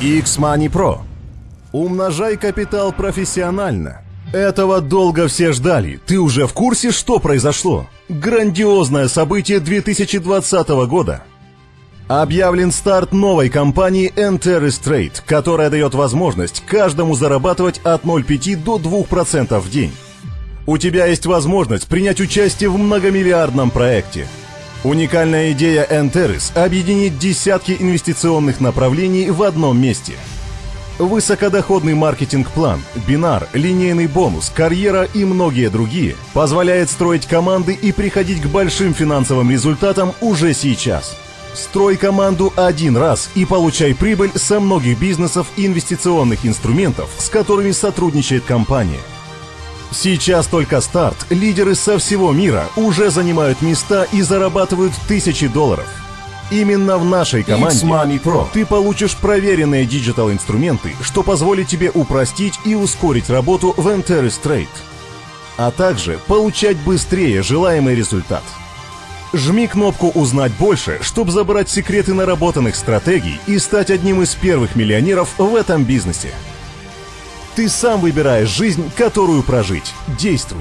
X-Money Pro. Умножай капитал профессионально. Этого долго все ждали. Ты уже в курсе, что произошло? Грандиозное событие 2020 года. Объявлен старт новой компании Enteris Trade, которая дает возможность каждому зарабатывать от 0,5 до 2% в день. У тебя есть возможность принять участие в многомиллиардном проекте. Уникальная идея Enteris – объединить десятки инвестиционных направлений в одном месте. Высокодоходный маркетинг-план, бинар, линейный бонус, карьера и многие другие позволяет строить команды и приходить к большим финансовым результатам уже сейчас – Строй команду один раз и получай прибыль со многих бизнесов и инвестиционных инструментов, с которыми сотрудничает компания. Сейчас только старт. Лидеры со всего мира уже занимают места и зарабатывают тысячи долларов. Именно в нашей команде Pro. ты получишь проверенные digital-инструменты, что позволит тебе упростить и ускорить работу в Antares Trade, а также получать быстрее желаемый результат – Жми кнопку «Узнать больше», чтобы забрать секреты наработанных стратегий и стать одним из первых миллионеров в этом бизнесе. Ты сам выбираешь жизнь, которую прожить. Действуй!